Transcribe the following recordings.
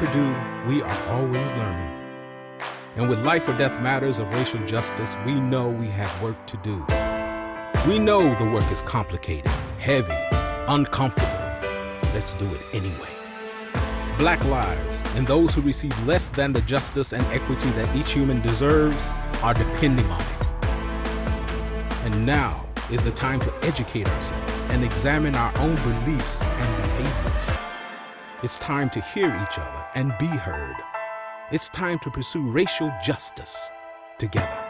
Purdue, we are always learning. And with life or death matters of racial justice, we know we have work to do. We know the work is complicated, heavy, uncomfortable. Let's do it anyway. Black lives and those who receive less than the justice and equity that each human deserves are depending on it. And now is the time to educate ourselves and examine our own beliefs and behaviors. It's time to hear each other and be heard. It's time to pursue racial justice together.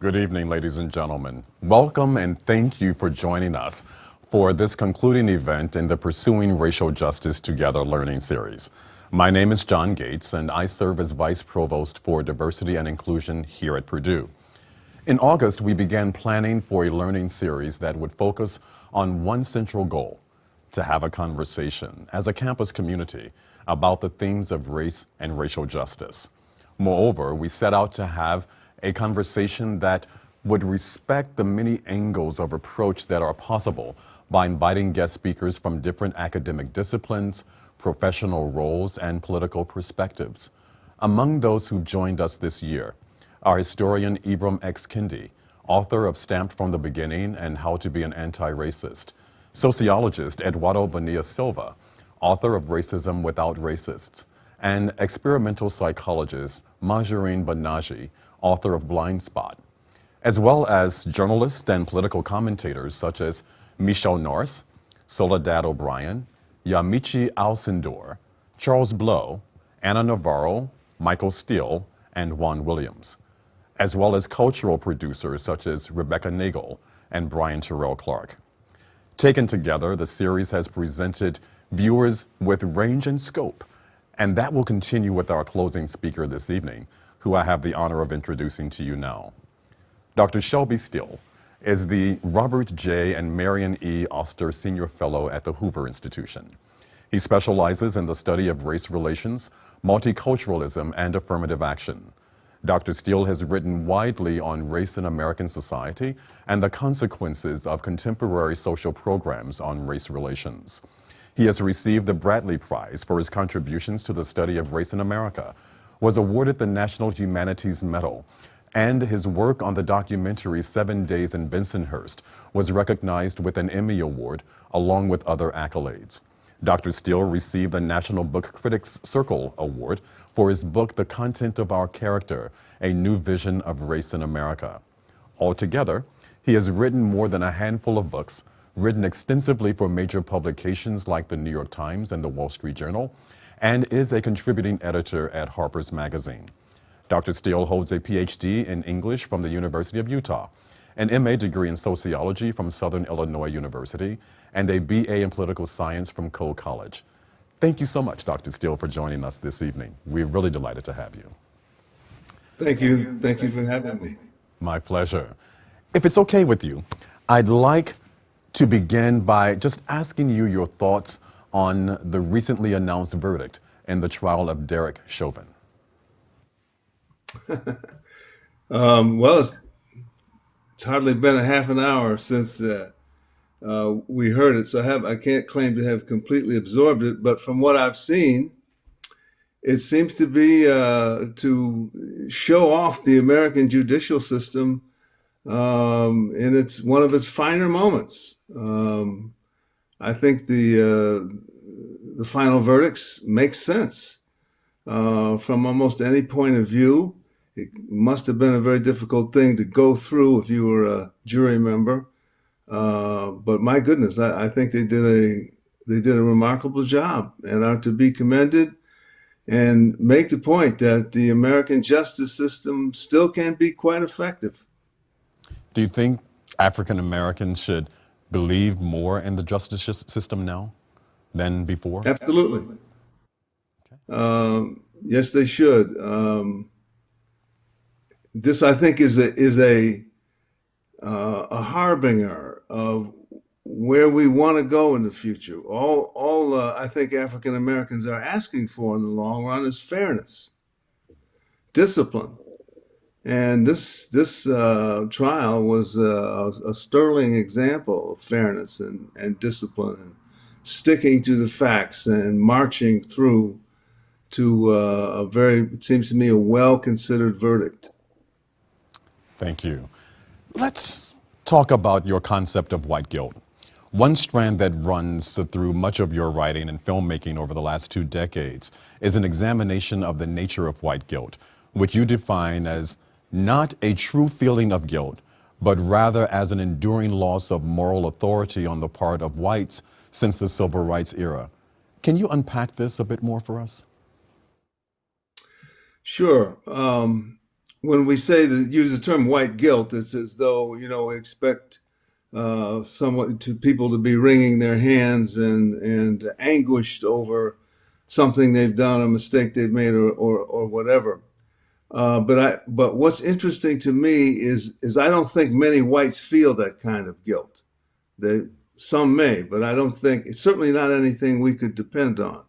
Good evening, ladies and gentlemen. Welcome and thank you for joining us for this concluding event in the Pursuing Racial Justice Together learning series. My name is John Gates, and I serve as Vice Provost for Diversity and Inclusion here at Purdue. In August, we began planning for a learning series that would focus on one central goal, to have a conversation as a campus community about the themes of race and racial justice. Moreover, we set out to have a conversation that would respect the many angles of approach that are possible by inviting guest speakers from different academic disciplines, professional roles, and political perspectives. Among those who joined us this year are historian Ibram X. Kendi, author of Stamped from the Beginning and How to Be an Anti-Racist, sociologist Eduardo Bonilla Silva, author of Racism Without Racists, and experimental psychologist Mahzarin Banaji, author of Blind Spot, as well as journalists and political commentators such as Michele Norris, Soledad O'Brien, Yamiche Alcindor, Charles Blow, Ana Navarro, Michael Steele, and Juan Williams, as well as cultural producers such as Rebecca Nagle and Brian Terrell Clark. Taken together, the series has presented viewers with range and scope, and that will continue with our closing speaker this evening, who I have the honor of introducing to you now. Dr. Shelby Steele is the Robert J. and Marion E. Oster Senior Fellow at the Hoover Institution. He specializes in the study of race relations, multiculturalism, and affirmative action. Dr. Steele has written widely on race in American society and the consequences of contemporary social programs on race relations. He has received the Bradley Prize for his contributions to the study of race in America, was awarded the National Humanities Medal, and his work on the documentary Seven Days in Bensonhurst was recognized with an Emmy Award along with other accolades. Dr. Steele received the National Book Critics Circle Award for his book The Content of Our Character, A New Vision of Race in America. Altogether, he has written more than a handful of books, written extensively for major publications like the New York Times and the Wall Street Journal, and is a contributing editor at Harper's Magazine. Dr. Steele holds a PhD in English from the University of Utah, an MA degree in sociology from Southern Illinois University, and a BA in political science from Coe College. Thank you so much, Dr. Steele, for joining us this evening. We're really delighted to have you. Thank you. Thank you for having me. My pleasure. If it's okay with you, I'd like to begin by just asking you your thoughts on the recently announced verdict in the trial of Derek Chauvin. um, well, it's, it's, hardly been a half an hour since uh, uh, we heard it, so I have I can't claim to have completely absorbed it. But from what I've seen, it seems to be uh, to show off the American judicial system um, in its one of its finer moments. Um, I think the uh, the final verdicts make sense uh, from almost any point of view. It must have been a very difficult thing to go through if you were a jury member. Uh, but my goodness, I, I, think they did a they did a remarkable job and are to be commended. And make the point that the American justice system still can be quite effective. Do you think African Americans should believe more in the justice system now than before? Absolutely. Okay. Um, yes, they should. Um, this, I think, is a is a uh, a harbinger of where we want to go in the future. All all uh, I think African Americans are asking for in the long run is fairness, discipline, and this this uh, trial was a, a, sterling example of fairness and, and discipline and sticking to the facts and marching through to uh, a very, it seems to me, a well considered verdict. Thank you. Let's talk about your concept of white guilt. One strand that runs through much of your writing and filmmaking over the last two decades is an examination of the nature of white guilt, which you define as not a true feeling of guilt, but rather as an enduring loss of moral authority on the part of whites since the civil rights era. Can you unpack this a bit more for us? Sure. Um, when we say that use the term white guilt, it's as though you know we expect uh, somewhat to people to be wringing their hands and and anguished over something they've done, a mistake they've made, or or, or whatever. Uh, but I but what's interesting to me is is I don't think many whites feel that kind of guilt. They some may, but I don't think it's certainly not anything we could depend on.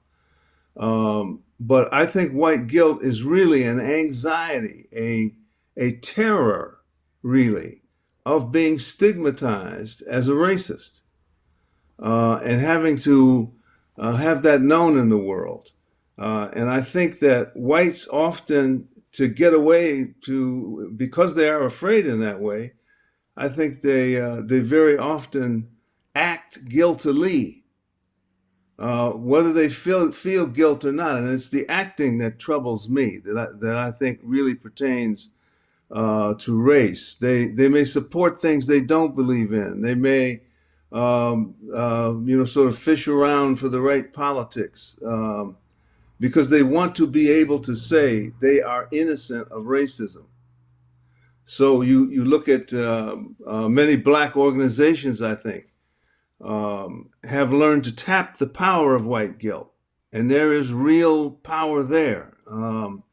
Um, but I think white guilt is really an anxiety, a, a terror, really, of being stigmatized as a racist uh, and having to uh, have that known in the world. Uh, and I think that whites often, to get away to, because they are afraid in that way, I think they, uh, they very often act guiltily uh, whether they feel feel guilt or not. And it's the acting that troubles me that I, that I think really pertains uh, to race. They they may support things they don't believe in. They may um, uh, you know sort of fish around for the right politics um, because they want to be able to say they are innocent of racism. So you you look at uh, uh, many black organizations, I think um, have learned to tap the power of white guilt, and there is real power there. Um,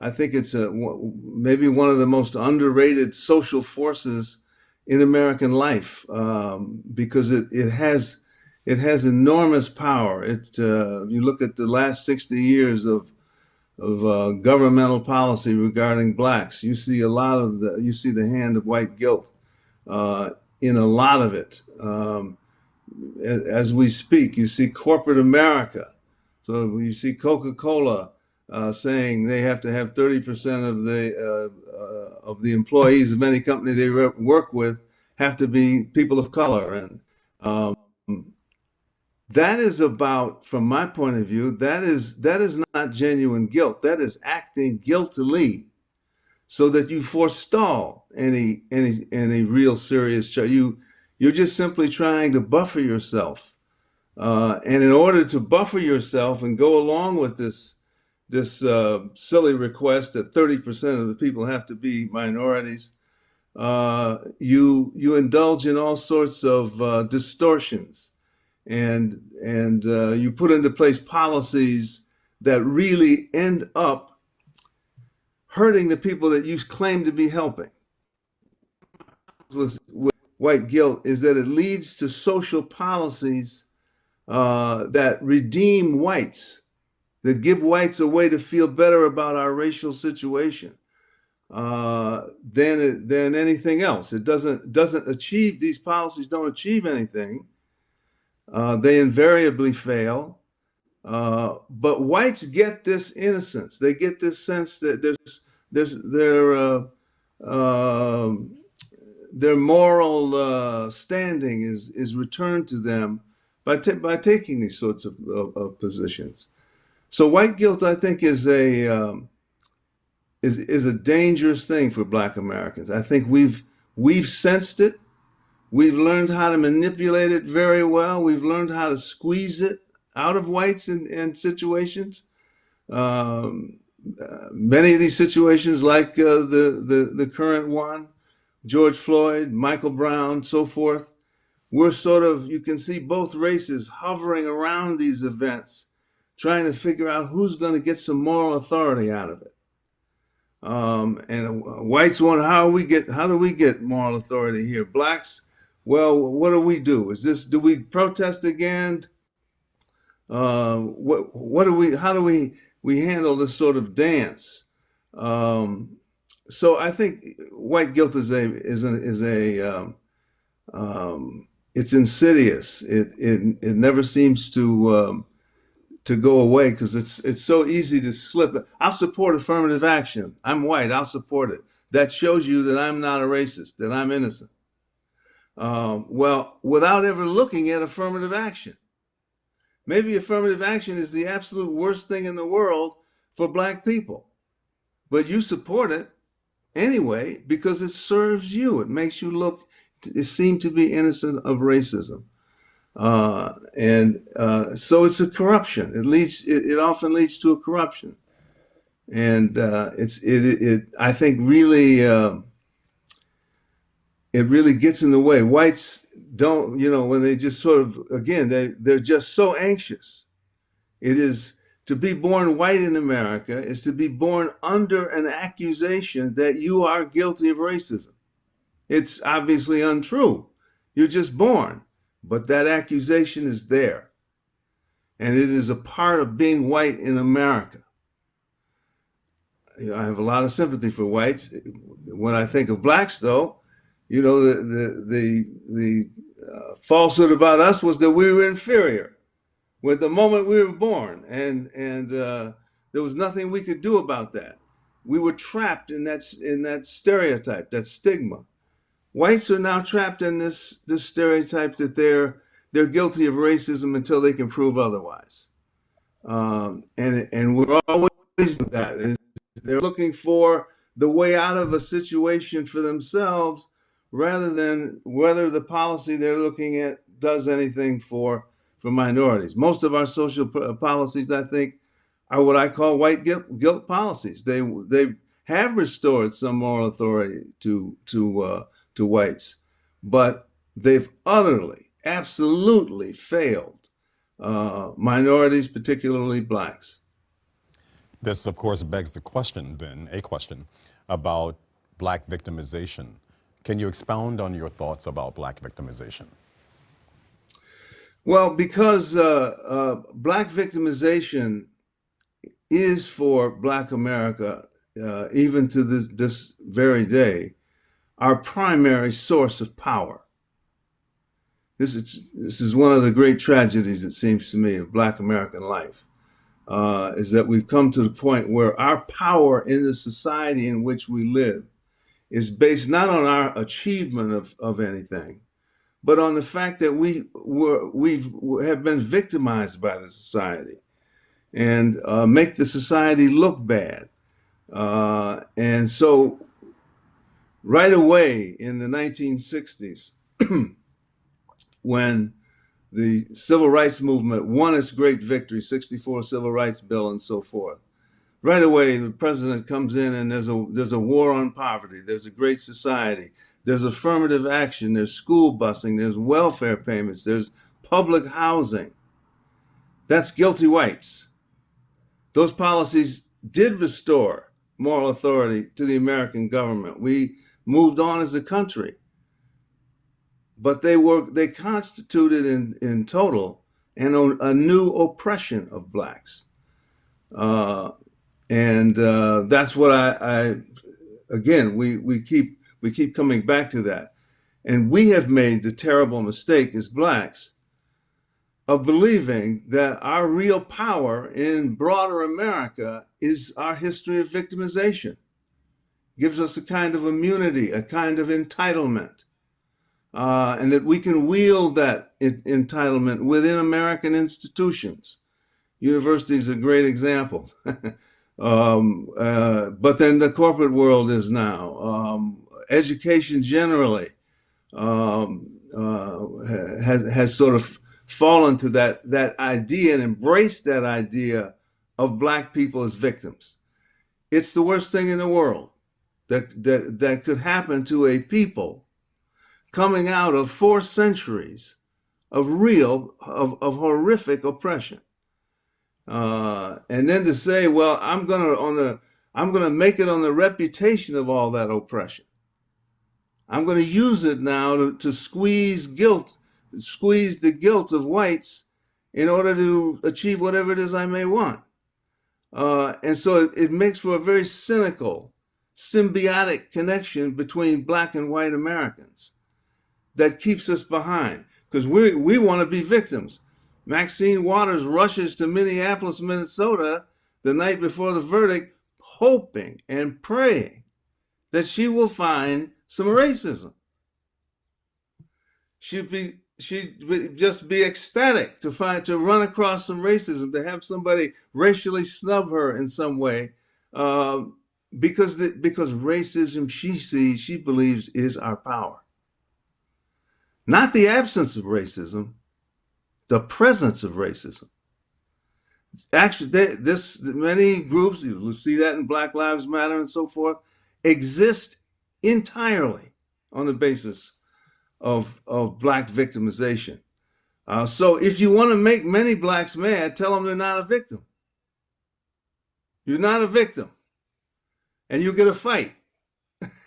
I think it's a maybe one of the most underrated social forces in American life um, because it it has it has enormous power. It uh, you look at the last sixty years of of uh, governmental policy regarding blacks, you see a lot of the you see the hand of white guilt uh, in a lot of it. Um, as we speak. You see corporate America. So you see Coca-Cola uh, saying they have to have 30% of the uh, uh, of the employees of any company they work with have to be people of color, and um, that is about, from my point of view, that is that is not genuine guilt. That is acting guiltily, so that you forestall any any any real serious charge. You you're just simply trying to buffer yourself. Uh, and in order to buffer yourself and go along with this, this uh, silly request that 30% of the people have to be minorities, uh, you, you indulge in all sorts of uh, distortions and, and uh, you put into place policies that really end up hurting the people that you claim to be helping. With, with white guilt is that it leads to social policies uh, that redeem whites, that give whites a way to feel better about our racial situation uh, than than anything else. It doesn't doesn't achieve these policies don't achieve anything. Uh, they invariably fail. Uh, but whites get this innocence. They get this sense that there's there's there. Uh, um, their moral uh, standing is is returned to them by by taking these sorts of, of, of, positions. So white guilt, I think, is a um, is is a dangerous thing for Black Americans. I think we've we've sensed it. We've learned how to manipulate it very well. We've learned how to squeeze it out of whites in, in situations. Um, uh, many of these situations, like uh, the, the the current one, George Floyd, Michael Brown, so forth. We're sort of, you can see both races hovering around these events, trying to figure out who's going to get some moral authority out of it. Um, and whites want how we get how do we get moral authority here? Blacks, well, what do we do? Is this do we protest again? Uh, what what do we how do we we handle this sort of dance? Um, so I think white guilt is a is a is a um, um, it's insidious. It it it never seems to um, to go away because it's it's so easy to slip. I'll support affirmative action. I'm white. I'll support it. That shows you that I'm not a racist. That I'm innocent. Um, well, without ever looking at affirmative action. Maybe affirmative action is the absolute worst thing in the world for black people, but you support it anyway because it serves you. It makes you look, it seem to be innocent of racism. Uh, and uh, so it's a corruption. It leads. It, it often leads to a corruption, and uh, it's it, it. I think really, um, it really gets in the way. Whites don't, you know, when they just sort of again they they're just so anxious. It is to be born white in America is to be born under an accusation that you are guilty of racism. It's obviously untrue. You're just born. But that accusation is there. And it is a part of being white in America. You know, I have a lot of sympathy for whites. When I think of blacks, though, you know, the the the, the uh, falsehood about us was that we were inferior with the moment we were born, and and uh, there was nothing we could do about that. We were trapped in that in that stereotype, that stigma whites are now trapped in this this stereotype that they're they're guilty of racism until they can prove otherwise. Um, and and we're always that. They're looking for the way out of a situation for themselves rather than whether the policy they're looking at does anything for for minorities. Most of our social policies, I think, are what I call white guilt, guilt policies. They they have restored some moral authority to to uh, to whites, but they've utterly, absolutely failed uh, minorities, particularly blacks. This, of course, begs the question, then, a question about black victimization. Can you expound on your thoughts about black victimization? Well, because uh, uh, black victimization is for black America, uh, even to this, this very day, our primary source of power. This is, this is one of the great tragedies, it seems to me, of Black American life, uh, is that we've come to the point where our power in the society in which we live is based not on our achievement of, of anything, but on the fact that we were, we've have been victimized by the society and uh, make the society look bad. Uh, and so right away in the 1960s, when the civil rights movement won its great victory, 64 civil rights bill and so forth. Right away, the president comes in and there's a there's a war on poverty. There's a great society. There's affirmative action. There's school busing. There's welfare payments. There's public housing. That's guilty whites. Those policies did restore moral authority to the American government. We moved on as a country. But they were they constituted in, in total an, a new oppression of blacks. Uh, and uh, that's what I, I again we we keep we keep coming back to that. And we have made the terrible mistake as blacks of believing that our real power in broader America is our history of victimization gives us a kind of immunity, a kind of entitlement, uh, and that we can wield that entitlement within American institutions. University is a great example. um, uh, but then the corporate world is now. Um, education generally um, uh, has, has sort of fallen to that, that idea and embraced that idea of black people as victims. It's the worst thing in the world that, that, that could happen to a people coming out of four centuries of real, of, of horrific oppression. Uh, and then to say, well, I'm gonna on the, I'm gonna make it on the reputation of all that oppression. I'm gonna use it now to, to squeeze guilt, squeeze the guilt of whites in order to achieve whatever it is I may want. Uh, and so it, it makes for a very cynical symbiotic connection between black and white Americans that keeps us behind. because we, we want to be victims. Maxine Waters rushes to Minneapolis, Minnesota the night before the verdict, hoping and praying that she will find some racism. She'd be she'd just be ecstatic to find to run across some racism, to have somebody racially snub her in some way, uh, because the, because racism she sees she believes is our power, not the absence of racism, the presence of racism. Actually, they, this many groups you see that in Black Lives Matter and so forth exist entirely on the basis of, of black victimization. Uh, so if you want to make many blacks mad, tell them they're not a victim. You're not a victim. And you get a fight.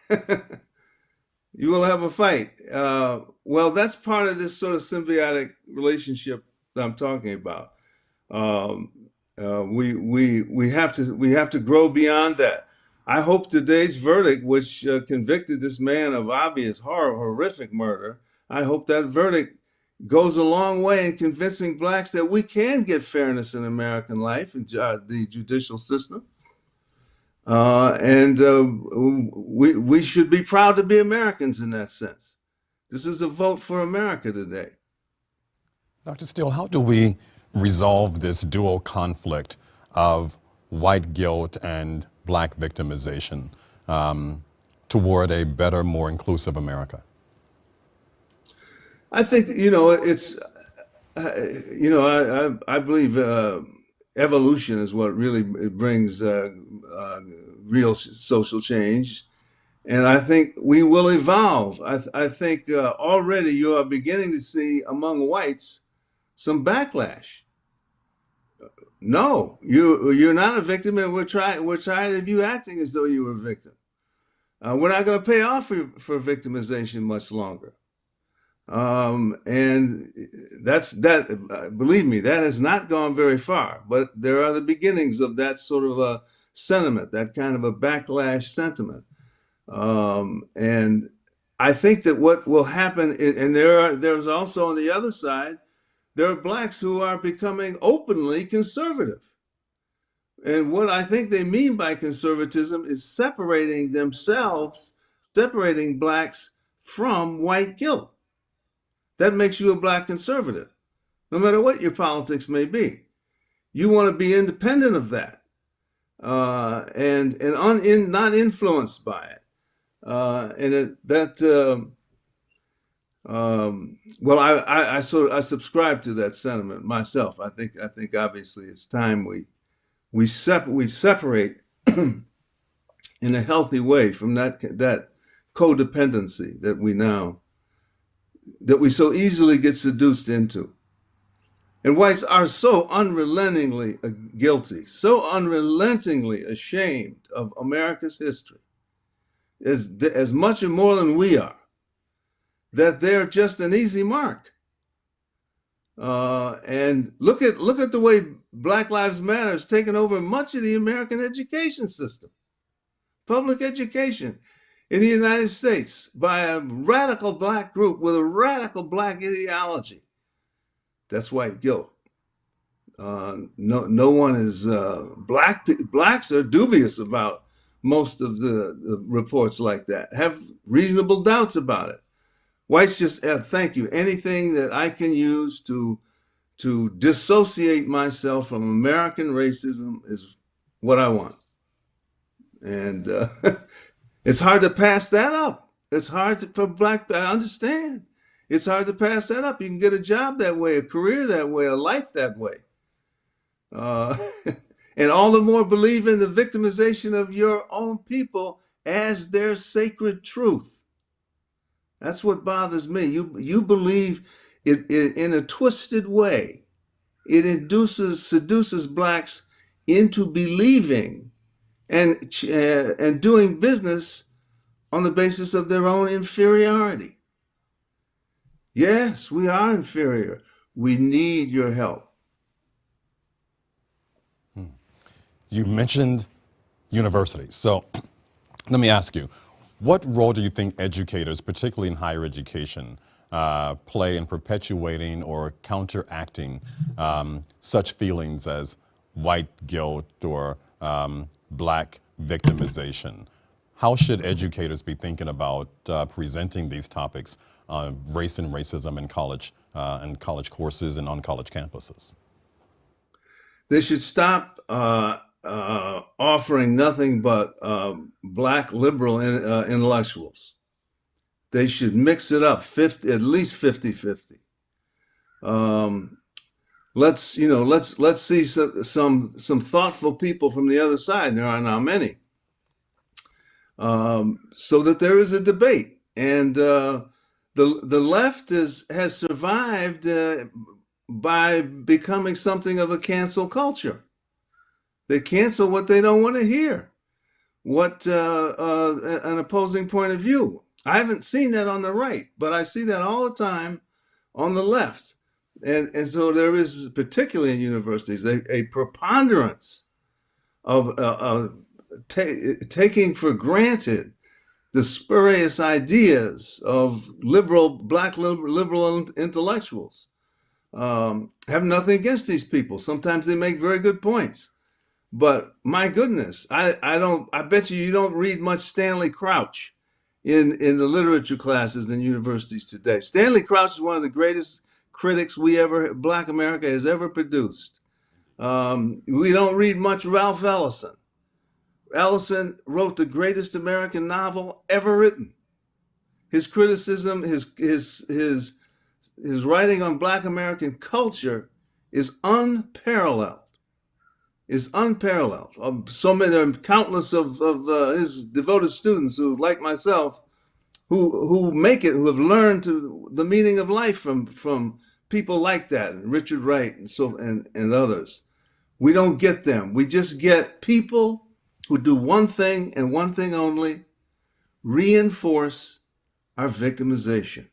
you will have a fight. Uh, well, that's part of this sort of symbiotic relationship that I'm talking about. Um, uh, we we we have to we have to grow beyond that. I hope today's verdict, which uh, convicted this man of obvious horror, horrific murder, I hope that verdict goes a long way in convincing blacks that we can get fairness in American life and the judicial system. Uh, and uh, we, we should be proud to be Americans in that sense. This is a vote for America today. Dr. Steele, how do we resolve this dual conflict of white guilt and black victimization um, toward a better, more inclusive America? I think, you know, it's, uh, you know, I, I, I believe uh, evolution is what really brings uh, uh, real social change. And I think we will evolve. I, th I think uh, already you are beginning to see among whites some backlash no, you you're not a victim, and we're trying we're tired of you acting as though you were a victim. Uh, we're not going to pay off for, for victimization much longer. Um, and that's that. Believe me, that has not gone very far. But there are the beginnings of that sort of a sentiment, that kind of a backlash sentiment. Um, and I think that what will happen, and there are there's also on the other side there are blacks who are becoming openly conservative. And what I think they mean by conservatism is separating themselves, separating blacks from white guilt. That makes you a black conservative, no matter what your politics may be. You want to be independent of that uh, and and un, in, not influenced by it. Uh, and it, that uh, um, well, I, I, I sort of I subscribe to that sentiment myself. I think I think obviously it's time we we sep we separate in a healthy way from that that codependency that we now that we so easily get seduced into. And whites are so unrelentingly guilty, so unrelentingly ashamed of America's history, as, as much and more than we are that they're just an easy mark. Uh, and look at look at the way Black Lives Matter has taken over much of the American education system, public education in the United States by a radical black group with a radical black ideology. That's white guilt. Uh, no, no one is uh, black. Blacks are dubious about most of the, the reports like that. Have reasonable doubts about it. Whites just uh, thank you. Anything that I can use to to dissociate myself from American racism is what I want. And uh, it's hard to pass that up. It's hard to, for black, I understand. It's hard to pass that up. You can get a job that way, a career that way, a life that way. Uh, and all the more believe in the victimization of your own people as their sacred truth. That's what bothers me. You you believe it, it, in a twisted way. It induces seduces blacks into believing and uh, and doing business on the basis of their own inferiority. Yes, we are inferior. We need your help. You mentioned universities. So let me ask you, What role do you think educators, particularly in higher education, uh, play in perpetuating or counteracting um, such feelings as white guilt or um, black victimization? How should educators be thinking about uh, presenting these topics, uh, race and racism in college uh, and college courses and on college campuses? They should stop uh, uh, offering nothing but um, black liberal in, uh, intellectuals. They should mix it up 50, at least 50 50. Um, let's, you know, let's, let's see some, some, some thoughtful people from the other side. There are not many. Um, so that there is a debate. And uh, the, the left is, has survived uh, by becoming something of a cancel culture. They cancel what they don't want to hear, what uh, uh, an opposing point of view. I haven't seen that on the right, but I see that all the time on the left. And, and so there is, particularly in universities, a, a preponderance of uh, ta taking for granted the spurious ideas of liberal, black liberal, liberal intellectuals. Um, have nothing against these people. Sometimes they make very good points. But my goodness, I, I don't I bet you you don't read much Stanley Crouch in in the literature classes in universities today. Stanley Crouch is one of the greatest critics we ever Black America has ever produced. Um, we don't read much Ralph Ellison. Ellison wrote the greatest American novel ever written. His criticism, his his his his writing on Black American culture is unparalleled is unparalleled. Um, so many, there are countless of, of uh, his devoted students who, like myself, who who make it, who have learned to the meaning of life from from people like that, and Richard Wright and so and and others. We don't get them. We just get people who do one thing and one thing only: reinforce our victimization,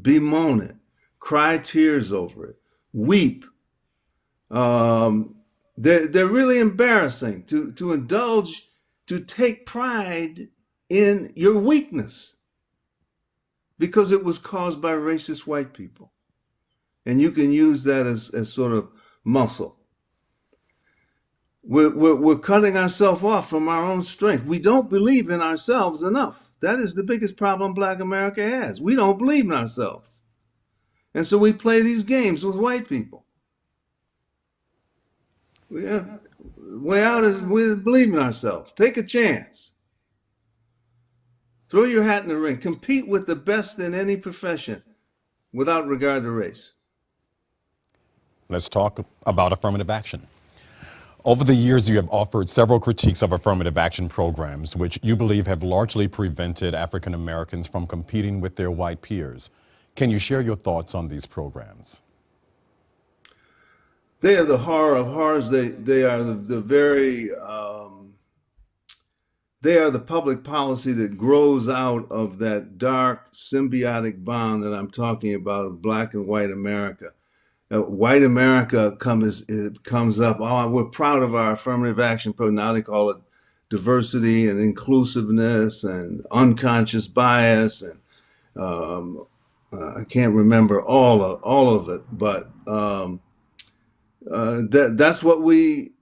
bemoan it, cry tears over it, weep. Um, they're, they're really embarrassing to, to indulge, to take pride in your weakness because it was caused by racist white people. And you can use that as, as sort of muscle. We're, we're, we're cutting ourselves off from our own strength. We don't believe in ourselves enough. That is the biggest problem Black America has. We don't believe in ourselves. And so we play these games with white people. We have, way out is we believe in ourselves. Take a chance. Throw your hat in the ring. Compete with the best in any profession without regard to race. Let's talk about affirmative action. Over the years, you have offered several critiques of affirmative action programs, which you believe have largely prevented African Americans from competing with their white peers. Can you share your thoughts on these programs? they are the horror of horrors. They they are the, the very um, they are the public policy that grows out of that dark symbiotic bond that I'm talking about of black and white America. Uh, white America comes comes up. Oh, we're proud of our affirmative action program. Now they call it diversity and inclusiveness and unconscious bias and um, uh, I can't remember all of all of it, but um, uh, that that's what we.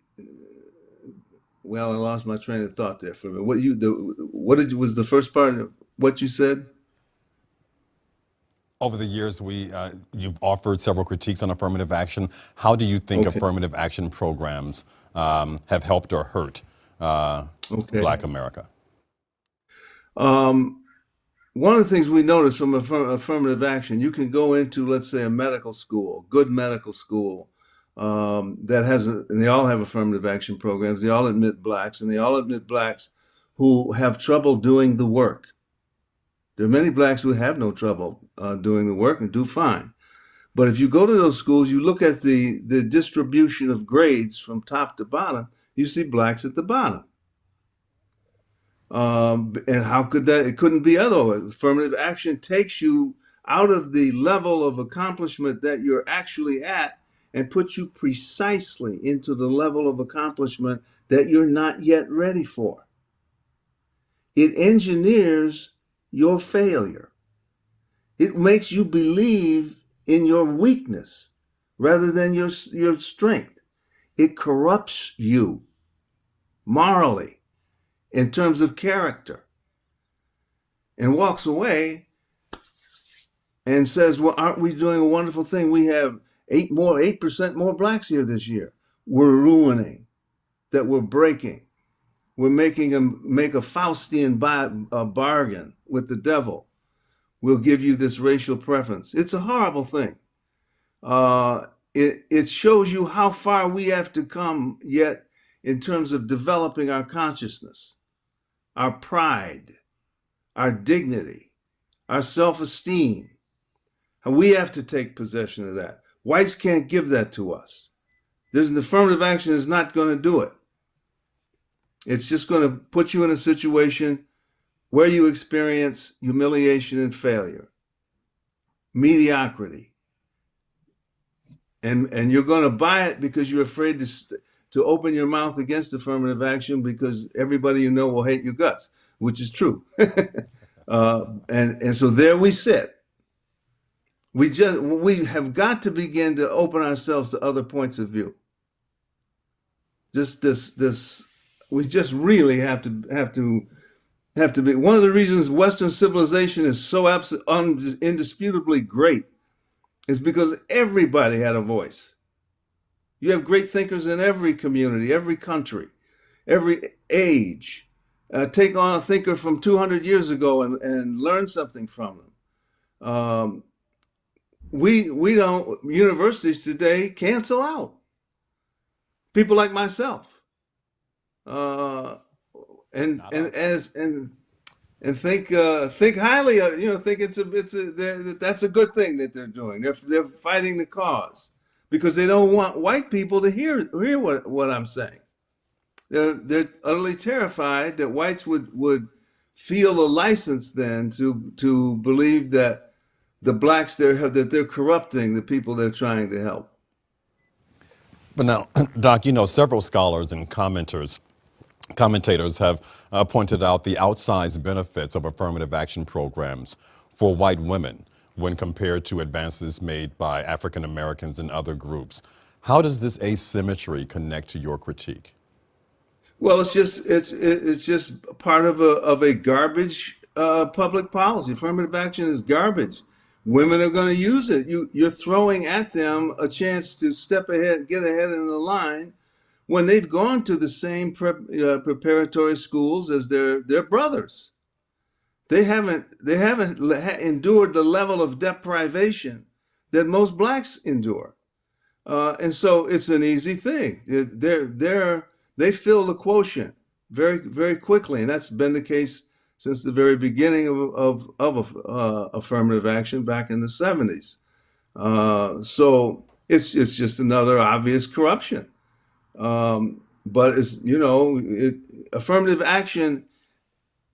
Well, I lost my train of thought there for a minute. What you the what did was the first part of what you said? Over the years, we uh, you've offered several critiques on affirmative action. How do you think okay. affirmative action programs um, have helped or hurt uh, okay. Black America? Um, one of the things we notice from affirm affirmative action, you can go into, let's say, a medical school, good medical school, um, that has, a, and they all have affirmative action programs. They all admit blacks, and they all admit blacks who have trouble doing the work. There are many blacks who have no trouble uh, doing the work and do fine. But if you go to those schools, you look at the, the distribution of grades from top to bottom, you see blacks at the bottom. Um, and how could that? It couldn't be otherwise. Affirmative action takes you out of the level of accomplishment that you're actually at and puts you precisely into the level of accomplishment that you're not yet ready for. it engineers your failure. It makes you believe in your weakness rather than your, your strength. It corrupts you morally in terms of character and walks away and says, well, aren't we doing a wonderful thing? We have eight more, 8% more blacks here this year. We're ruining, that we're breaking. We're making a, make a Faustian buy, a bargain with the devil. We'll give you this racial preference. It's a horrible thing. Uh, it, it shows you how far we have to come yet in terms of developing our consciousness, our pride, our dignity, our self-esteem. We have to take possession of that. Whites can't give that to us. There's an affirmative action is not going to do it. It's just going to put you in a situation where you experience humiliation and failure, mediocrity. And, and you're going to buy it because you're afraid to, to open your mouth against affirmative action because everybody you know will hate your guts, which is true. uh, and, and so there we sit we just we have got to begin to open ourselves to other points of view. Just this this we just really have to have to have to be one of the reasons Western civilization is so absolutely indisputably great is because everybody had a voice. You have great thinkers in every community, every country, every age. Uh, take on a thinker from 200 years ago and, and learn something from them. Um, we we don't universities today cancel out people like myself uh and Not and as and and think uh think highly of you know think it's a it's a that's a good thing that they're doing. They're they're fighting the cause because they don't want white people to hear hear what what i'm saying. They're they're utterly terrified that whites would would feel a license then to to believe that the blacks there have that they're corrupting the people they're trying to help. But now, Doc, you know, several scholars and commenters commentators have uh, pointed out the outsized benefits of affirmative action programs for white women when compared to advances made by African Americans and other groups. How does this asymmetry connect to your critique? Well, it's just it's it's just part of a of a garbage uh, public policy. Affirmative action is garbage women are going to use it. You, you're throwing at them a chance to step ahead, get ahead in the line when they've gone to the same uh, preparatory schools as their, their brothers. They haven't, they haven't endured the level of deprivation that most blacks endure. Uh, and so it's an easy thing. They're, they're, they fill the quotient very, very quickly. And that's been the case since the very beginning of, of, of uh, affirmative action back in the 70s. Uh, so it's, it's just another obvious corruption. Um, but it's, you know, it, affirmative action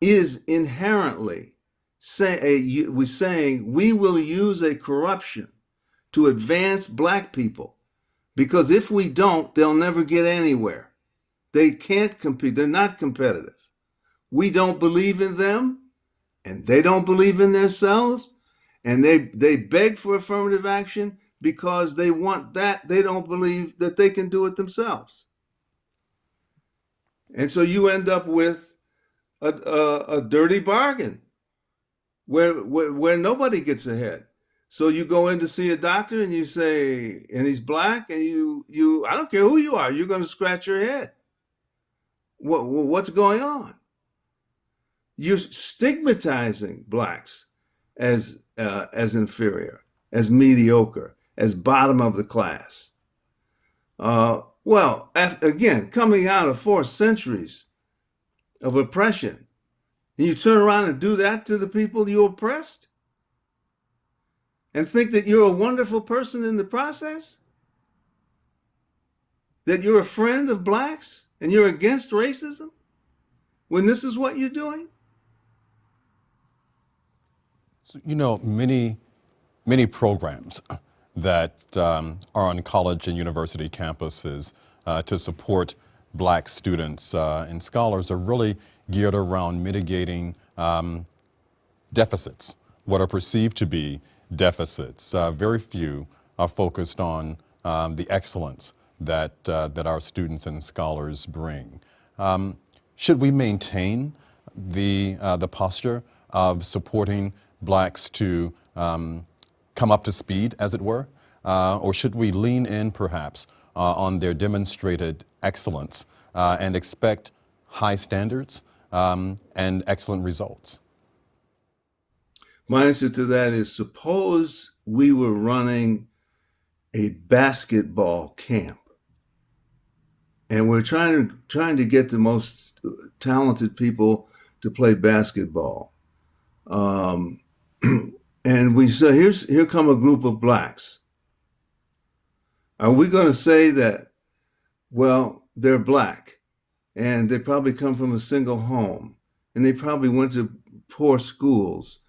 is inherently say, a, we're saying we will use a corruption to advance black people because if we don't, they'll never get anywhere. They can't compete. They're not competitive we don't believe in them and they don't believe in themselves and they they beg for affirmative action because they want that they don't believe that they can do it themselves. And so you end up with a, a, a dirty bargain where, where where nobody gets ahead. So you go in to see a doctor and you say and he's black and you you i don't care who you are you're going to scratch your head. What what's going on? You're stigmatizing blacks as uh, as inferior, as mediocre, as bottom of the class. Uh, well, after, again, coming out of four centuries of oppression, and you turn around and do that to the people you oppressed, and think that you're a wonderful person in the process, that you're a friend of blacks and you're against racism, when this is what you're doing. So, you know, many, many programs that um, are on college and university campuses uh, to support black students uh, and scholars are really geared around mitigating um, deficits, what are perceived to be deficits. Uh, very few are focused on um, the excellence that, uh, that our students and scholars bring. Um, should we maintain the, uh, the posture of supporting blacks to um, come up to speed, as it were? Uh, or should we lean in perhaps uh, on their demonstrated excellence uh, and expect high standards um, and excellent results? My answer to that is suppose we were running a basketball camp and we're trying to trying to get the most talented people to play basketball. Um, and we say, here's here come a group of blacks. Are we going to say that, well, they're black and they probably come from a single home and they probably went to poor schools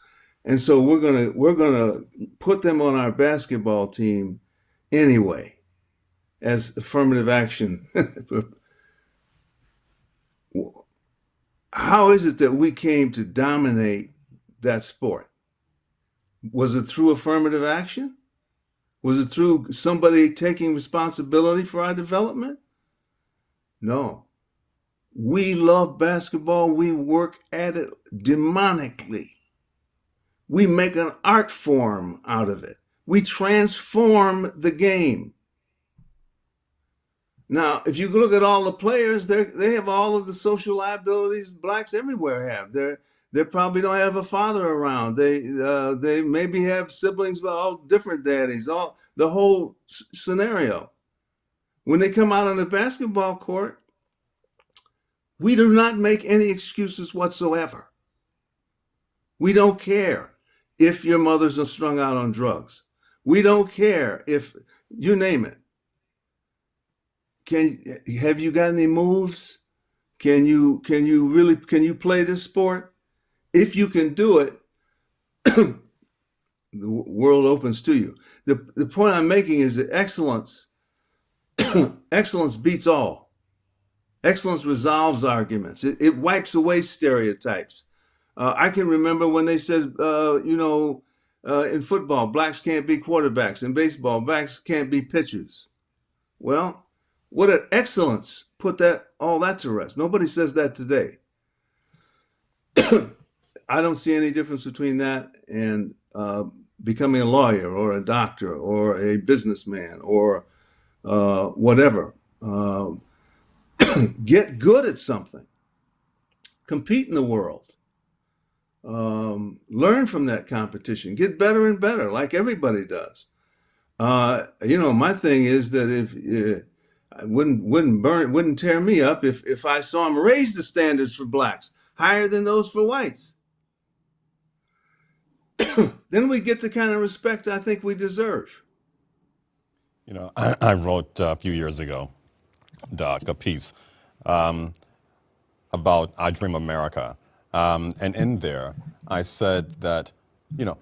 and so we're gonna we're gonna put them on our basketball team anyway as affirmative action. How is it that we came to dominate that sport? Was it through affirmative action? Was it through somebody taking responsibility for our development? No. We love basketball. We work at it demonically. We make an art form out of it. We transform the game. Now, if you look at all the players, they have all of the social liabilities blacks everywhere have. They're they probably don't have a father around. They uh, they maybe have siblings, but all different daddies. All the whole scenario. When they come out on the basketball court, we do not make any excuses whatsoever. We don't care if your mother's are strung out on drugs. We don't care if you name it. Can have you got any moves? Can you can you really can you play this sport? If you can do it, the world opens to you. The the point I'm making is that excellence excellence beats all. Excellence resolves arguments. It, it wipes away stereotypes. Uh, I can remember when they said, uh, you know, uh, in football, blacks can't be quarterbacks. In baseball, blacks can't be pitchers. Well, what an excellence put that all that to rest. Nobody says that today. I don't see any difference between that and uh, becoming a lawyer or a doctor or a businessman or uh, whatever. Uh, get good at something. Compete in the world um, learn from that competition, get better and better, like everybody does. Uh, you know, my thing is that if uh, I wouldn't wouldn't burn wouldn't tear me up if if I saw him raise the standards for blacks higher than those for whites. then we get the kind of respect I think we deserve. You know, I, I wrote a few years ago, Doc, a piece um, about I Dream America um, and in there, I said that, you know,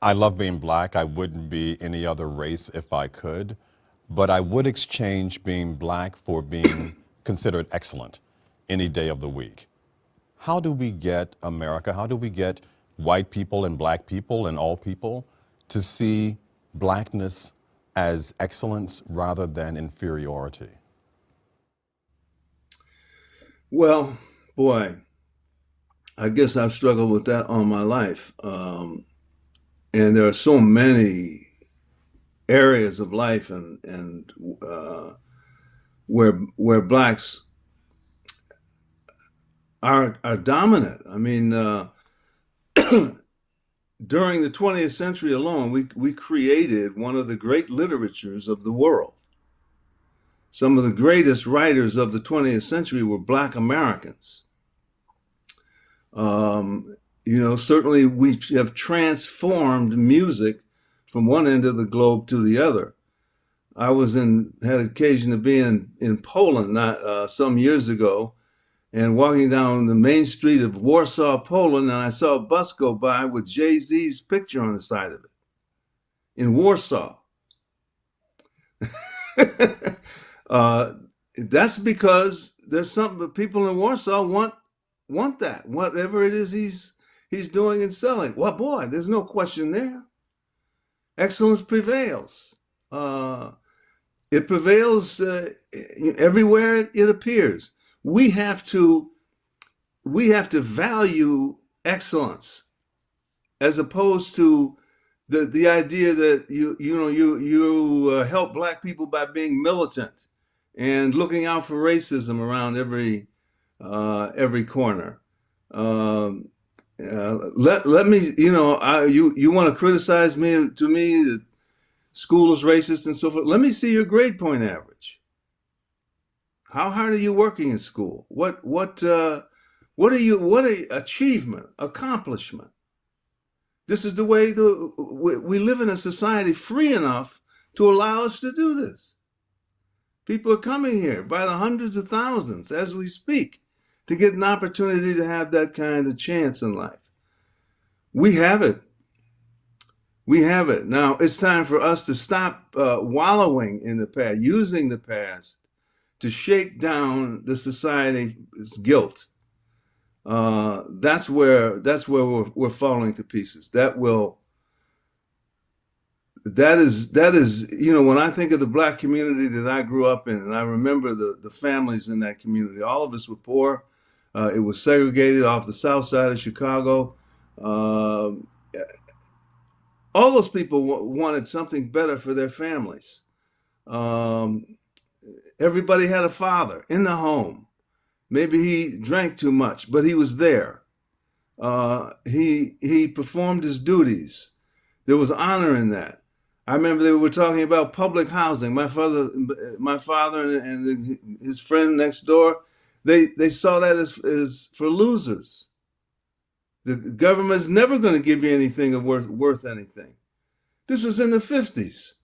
I love being black. I wouldn't be any other race if I could, but I would exchange being black for being considered excellent any day of the week. How do we get America, how do we get white people and black people and all people to see blackness as excellence rather than inferiority? Well, boy, I guess I've struggled with that all my life. Um, and there are so many areas of life and and uh, where where blacks are are dominant. I mean, uh, during the 20th century alone, we we created one of the great literatures of the world. Some of the greatest writers of the 20th century were black Americans. Um, you know, certainly we have transformed music from one end of the globe to the other. I was in had occasion to be in in Poland not uh, some years ago, and walking down the main street of Warsaw, Poland, and I saw a bus go by with Jay Z's picture on the side of it in Warsaw. uh, that's because there's something that people in Warsaw want want that whatever it is he's he's doing and selling. Well, boy, there's no question there. Excellence prevails. Uh, it prevails uh, everywhere it appears. We have to we have to value excellence as opposed to the the idea that you you know you you uh, help black people by being militant and looking out for racism around every uh, every corner. Um, uh, let let me you know I, you you want to criticize me to me that school is racist and so forth. Let me see your grade point average. How hard are you working in school? What what uh, what are you what a achievement accomplishment? This is the way the we live in a society free enough to allow us to do this. People are coming here by the hundreds of thousands as we speak to get an opportunity to have that kind of chance in life. We have it. We have it. Now it's time for us to stop uh, wallowing in the past, using the past to shake down the society's guilt. Uh, that's where that's where we're, we're falling to pieces. That will that is that is you know when I think of the black community that I grew up in, and I remember the the families in that community. All of us were poor. Uh, it was segregated off the south side of Chicago. Um, all those people wanted something better for their families. Um, everybody had a father in the home. Maybe he drank too much, but he was there. Uh, he he performed his duties. There was honor in that. I remember they were talking about public housing. My father, my father, and his friend next door, they they saw that as as for losers. The government's never going to give you anything of worth worth anything. This was in the fifties.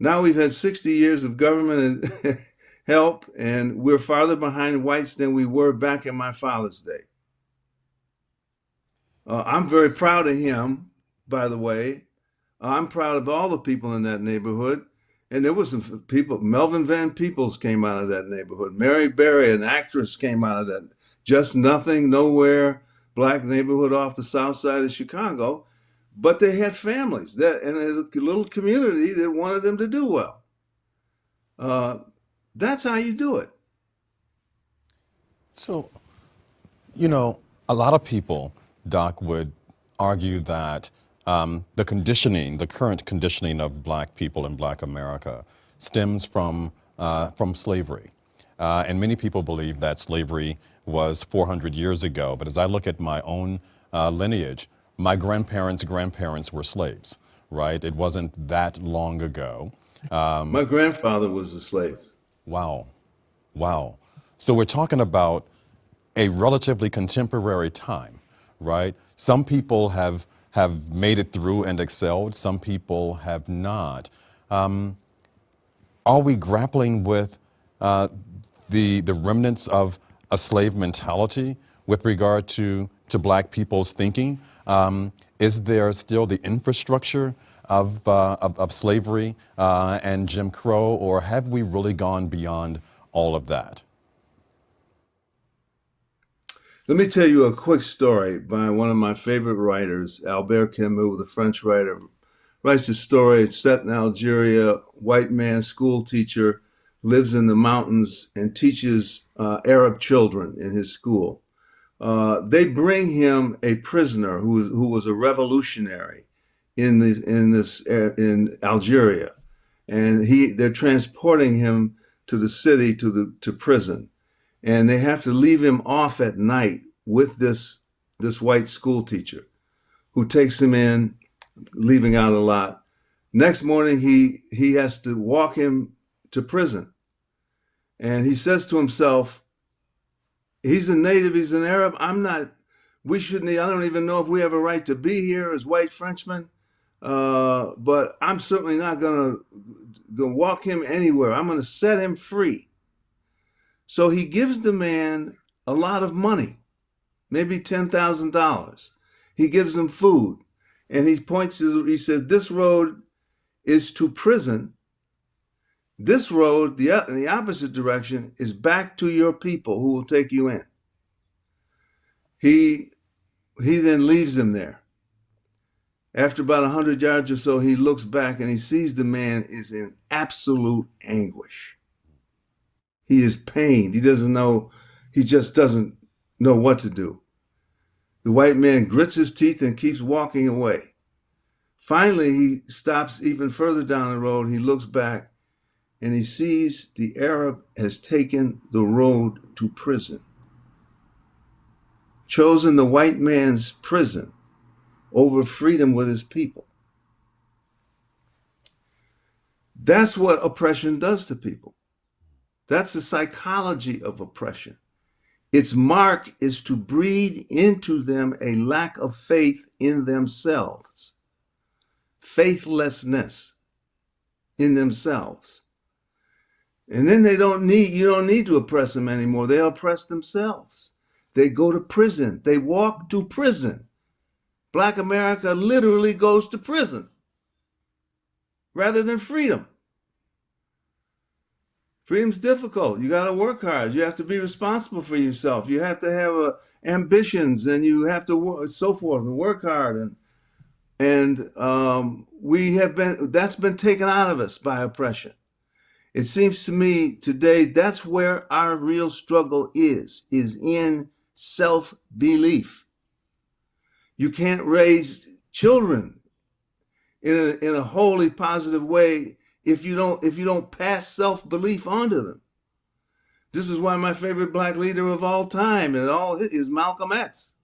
Now we've had sixty years of government help, and we're farther behind whites than we were back in my father's day. Uh, I'm very proud of him, by the way. I'm proud of all the people in that neighborhood. And there was some people, Melvin Van Peebles came out of that neighborhood. Mary Berry, an actress, came out of that. Just nothing, nowhere, black neighborhood off the south side of Chicago. But they had families that and a little community that wanted them to do well. Uh, that's how you do it. So, you know, a lot of people, Doc, would argue that um, the conditioning, the current conditioning of black people in black America stems from, uh, from slavery. Uh, and many people believe that slavery was 400 years ago. But as I look at my own uh, lineage, my grandparents' grandparents were slaves, right? It wasn't that long ago. Um, my grandfather was a slave. Wow. Wow. So we're talking about a relatively contemporary time, right? Some people have have made it through and excelled. Some people have not. Um, are we grappling with uh, the, the remnants of a slave mentality with regard to, to black people's thinking? Um, is there still the infrastructure of, uh, of, of, slavery uh, and Jim Crow, or have we really gone beyond all of that? Let me tell you a quick story by one of my favorite writers, Albert Camus, the French writer. Writes a story, it's set in Algeria, white man, school teacher, lives in the mountains and teaches uh, Arab children in his school. Uh, they bring him a prisoner who, who was a revolutionary in this, in this uh, in Algeria, and he they're transporting him to the city to the to prison. And they have to leave him off at night with this this white school teacher who takes him in leaving out a lot. Next morning he he has to walk him to prison. And he says to himself he's a native he's an arab i'm not we shouldn't i don't even know if we have a right to be here as white frenchmen uh, but i'm certainly not gonna, gonna walk him anywhere i'm gonna set him free so he gives the man a lot of money, maybe $10,000. He gives him food and he points to, he says, this road is to prison. This road, the, in the opposite direction, is back to your people who will take you in. He, he then leaves them there. After about a hundred yards or so, he looks back and he sees the man is in absolute anguish. He is pained. He doesn't know, he just doesn't know what to do. The white man grits his teeth and keeps walking away. Finally, he stops even further down the road. He looks back and he sees the Arab has taken the road to prison, chosen the white man's prison over freedom with his people. That's what oppression does to people. That's the psychology of oppression. Its mark is to breed into them a lack of faith in themselves, faithlessness in themselves. And then they don't need, you don't need to oppress them anymore. They oppress themselves. They go to prison. They walk to prison. Black America literally goes to prison rather than freedom. Freedom's difficult. You got to work hard. You have to be responsible for yourself. You have to have uh, ambitions and you have to work, so forth and work hard. And, and um, we have been, that's been taken out of us by oppression. It seems to me today that's where our real struggle is, is in self-belief. You can't raise children in a, in a wholly positive way if you don't if you don't pass self-belief onto them. This is why my favorite black leader of all time and all is Malcolm X.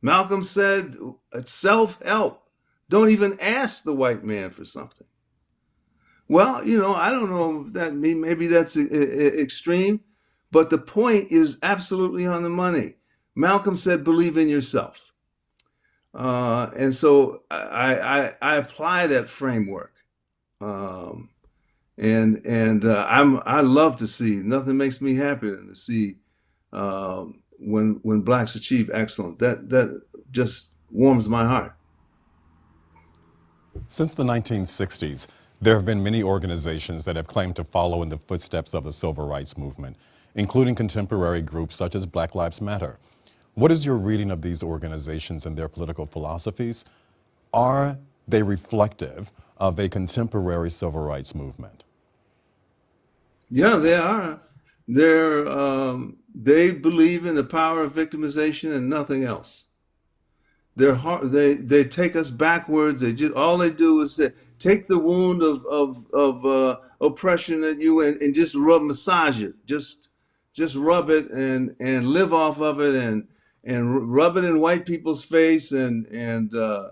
Malcolm said, self-help. Don't even ask the white man for something. Well, you know, I don't know that maybe that's extreme, but the point is absolutely on the money. Malcolm said, believe in yourself. Uh, and so I, I, I, apply that framework. Um, and and uh, I'm I love to see nothing makes me happier than to see um, when when blacks achieve excellence. That that just warms my heart. Since the 1960s, there have been many organizations that have claimed to follow in the footsteps of the civil rights movement, including contemporary groups such as Black Lives Matter. What is your reading of these organizations and their political philosophies? Are they reflective of a contemporary civil rights movement? Yeah, they are. They're, um, they believe in the power of victimization and nothing else. They're they they take us backwards. They just all they do is say, take the wound of of of uh, oppression at you and, and just rub massage it. Just just rub it and and live off of it and and rub it in white people's face and and uh,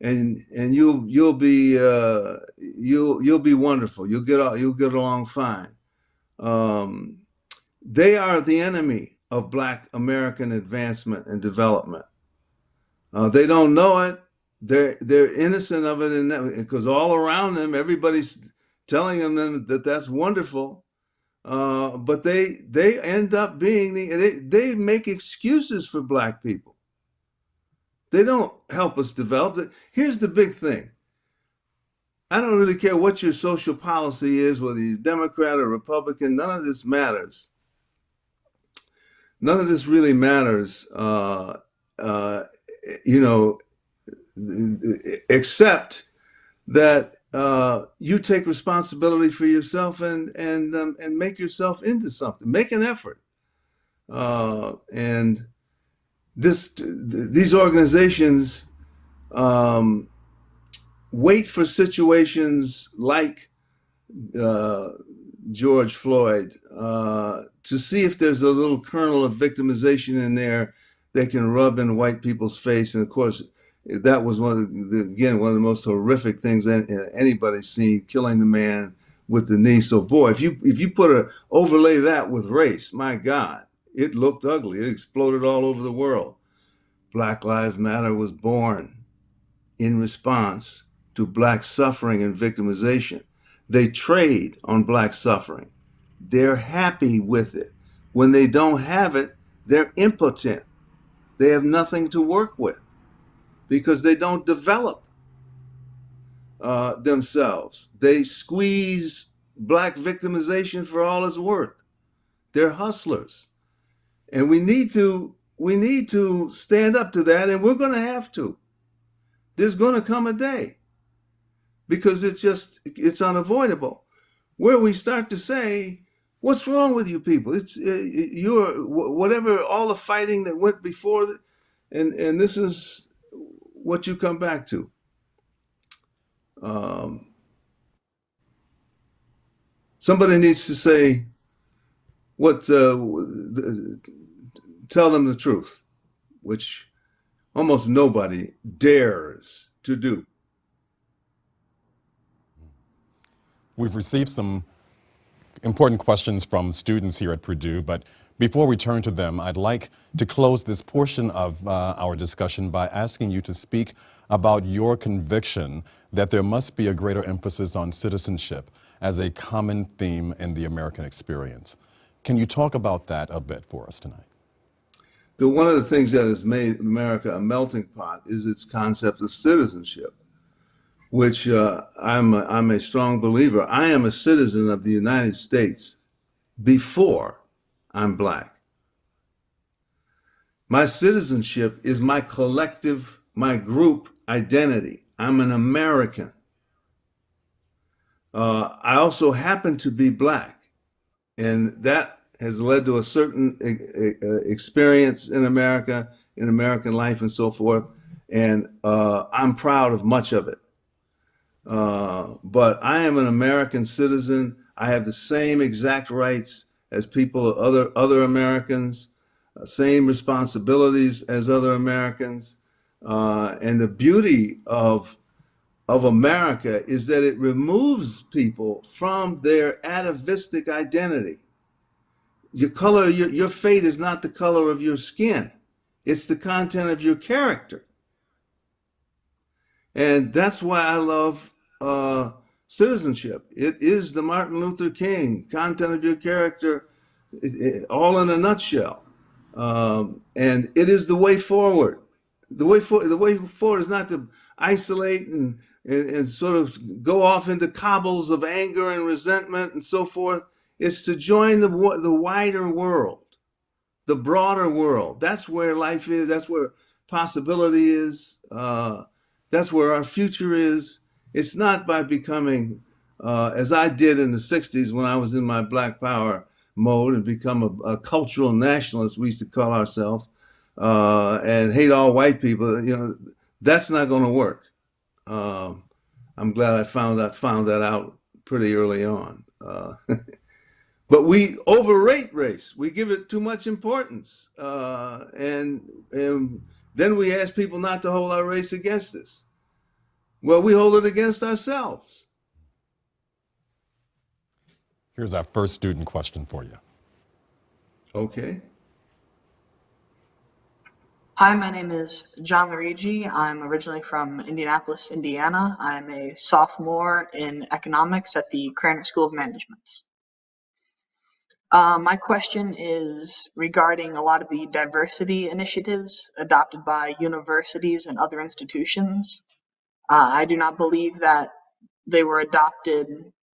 and and you'll you'll be uh, you'll you'll be wonderful. You'll get you'll get along fine. Um, they are the enemy of Black American advancement and development. Uh, they don't know it. They're they're innocent of it, and because all around them, everybody's telling them that that's wonderful. Uh, but they they end up being the they they make excuses for black people. They don't help us develop. Here's the big thing. I don't really care what your social policy is, whether you're Democrat or Republican, none of this matters. None of this really matters, uh, uh, you know, except that uh, you take responsibility for yourself and and um, and make yourself into something. Make an effort. Uh, and this these organizations um, wait for situations like uh, George Floyd uh, to see if there's a little kernel of victimization in there they can rub in white people's face. And of course, that was one of the, again one of the most horrific things uh, anybody's seen, killing the man with the knee. So boy, if you if you put a overlay that with race, my God, it looked ugly. It exploded all over the world. Black Lives Matter was born in response to black suffering and victimization. They trade on black suffering. They're happy with it. When they don't have it, they're impotent. They have nothing to work with because they don't develop uh, themselves. They squeeze black victimization for all it's worth. They're hustlers. And we need to we need to stand up to that and we're going to have to. There's going to come a day because it's just it's unavoidable where we start to say what's wrong with you people it's uh, you're whatever all the fighting that went before and and this is what you come back to. Um, somebody needs to say what uh, tell them the truth which almost nobody dares to do. We've received some important questions from students here at Purdue, but before we turn to them, I'd like to close this portion of uh, our discussion by asking you to speak about your conviction that there must be a greater emphasis on citizenship as a common theme in the American experience. Can you talk about that a bit for us tonight? The, one of the things that has made America a melting pot is its concept of citizenship which uh, I'm, a, I'm a strong believer. I am a citizen of the United States before I'm black. My citizenship is my collective, my group identity. I'm an American. Uh, I also happen to be black, and that has led to a certain experience in America, in American life, and so forth. And uh, I'm proud of much of it. Uh, but I am an American citizen. I have the same exact rights as people, other other Americans, uh, same responsibilities as other Americans. Uh, and the beauty of of America is that it removes people from their atavistic identity. Your color, your, your fate is not the color of your skin. It's the content of your character. And that's why I love uh, citizenship. It is the Martin Luther King content of your character, it, it, all in a nutshell. Um, and it is the way forward. The way for the way forward is not to isolate and, and, and sort of go off into cobbles of anger and resentment and so forth. It's to join the the wider world, the broader world. That's where life is. That's where possibility is. Uh, that's where our future is. It's not by becoming, uh, as I did in the 60s when I was in my Black Power mode and become a, a cultural nationalist, we used to call ourselves, uh, and hate all white people. You know, that's not going to work. Um, I'm glad I found that found that out pretty early on. Uh, but we overrate race. We give it too much importance, uh, and and then we ask people not to hold our race against us. Well, we hold it against ourselves. Here's our first student question for you. Okay. Hi, my name is John Luigi. I'm originally from Indianapolis, Indiana. I'm a sophomore in economics at the Krannert School of Management. Uh, my question is regarding a lot of the diversity initiatives adopted by universities and other institutions. Uh, I do not believe that they were adopted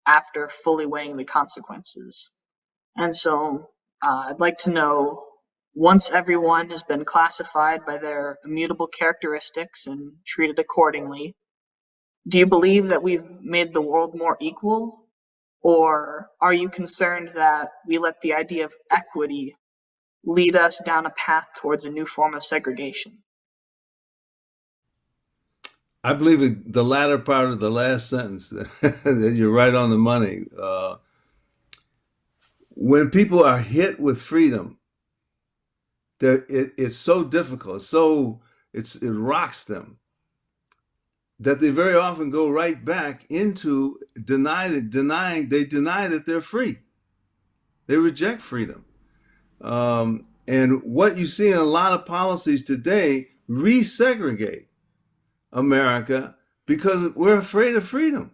after fully weighing the consequences. And so uh, I'd like to know once everyone has been classified by their immutable characteristics and treated accordingly, do you believe that we've made the world more equal? Or are you concerned that we let the idea of equity lead us down a path towards a new form of segregation? I believe the latter part of the last sentence, that you're right on the money. Uh, when people are hit with freedom, it, it's so difficult, so it's, it rocks them that they very often go right back into deny, denying, they deny that they're free. They reject freedom. Um, and what you see in a lot of policies today resegregate America because we're afraid of freedom.